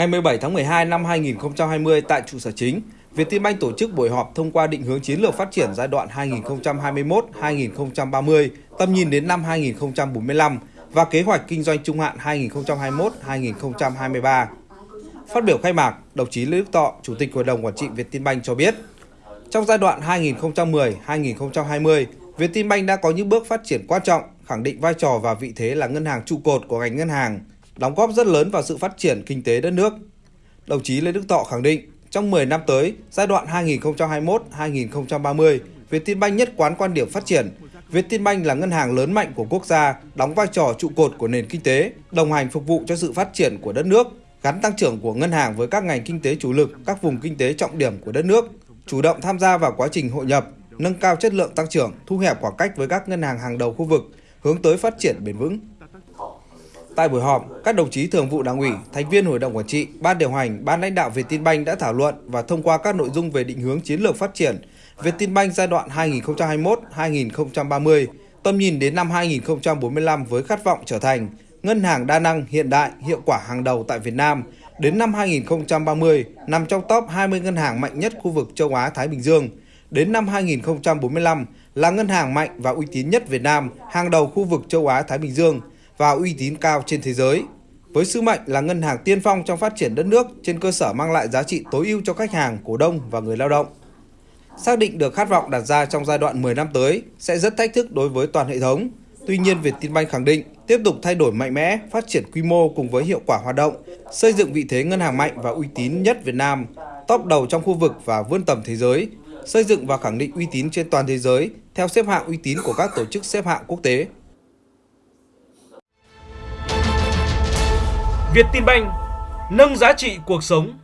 Ngày 17 tháng 12 năm 2020 tại trụ sở chính, Vietinbank tổ chức buổi họp thông qua định hướng chiến lược phát triển giai đoạn 2021-2030, tầm nhìn đến năm 2045 và kế hoạch kinh doanh trung hạn 2021-2023. Phát biểu khai mạc, đồng chí Lê Đức Tọ, Chủ tịch Hội đồng Quản trị Vietinbank cho biết, trong giai đoạn 2010-2020, Vietinbank đã có những bước phát triển quan trọng, khẳng định vai trò và vị thế là ngân hàng trụ cột của ngành ngân hàng, đóng góp rất lớn vào sự phát triển kinh tế đất nước. Đồng chí Lê Đức Thọ khẳng định, trong 10 năm tới, giai đoạn 2021-2030, Vietinbank nhất quán quan điểm phát triển. Vietinbank là ngân hàng lớn mạnh của quốc gia, đóng vai trò trụ cột của nền kinh tế, đồng hành phục vụ cho sự phát triển của đất nước, gắn tăng trưởng của ngân hàng với các ngành kinh tế chủ lực, các vùng kinh tế trọng điểm của đất nước, chủ động tham gia vào quá trình hội nhập, nâng cao chất lượng tăng trưởng, thu hẹp khoảng cách với các ngân hàng hàng đầu khu vực, hướng tới phát triển bền vững. Tại buổi họp, các đồng chí thường vụ Đảng ủy, thành viên Hội đồng quản trị, ban điều hành, ban lãnh đạo Vietinbank đã thảo luận và thông qua các nội dung về định hướng chiến lược phát triển Vietinbank giai đoạn 2021-2030, tầm nhìn đến năm 2045 với khát vọng trở thành ngân hàng đa năng, hiện đại, hiệu quả hàng đầu tại Việt Nam. Đến năm 2030, nằm trong top 20 ngân hàng mạnh nhất khu vực châu Á Thái Bình Dương. Đến năm 2045 là ngân hàng mạnh và uy tín nhất Việt Nam, hàng đầu khu vực châu Á Thái Bình Dương và uy tín cao trên thế giới. Với sứ mệnh là ngân hàng tiên phong trong phát triển đất nước trên cơ sở mang lại giá trị tối ưu cho khách hàng, cổ đông và người lao động. Xác định được khát vọng đặt ra trong giai đoạn 10 năm tới sẽ rất thách thức đối với toàn hệ thống. Tuy nhiên, Vietinbank khẳng định tiếp tục thay đổi mạnh mẽ, phát triển quy mô cùng với hiệu quả hoạt động, xây dựng vị thế ngân hàng mạnh và uy tín nhất Việt Nam, top đầu trong khu vực và vươn tầm thế giới, xây dựng và khẳng định uy tín trên toàn thế giới theo xếp hạng uy tín của các tổ chức xếp hạng quốc tế. Vietinbank nâng giá trị cuộc sống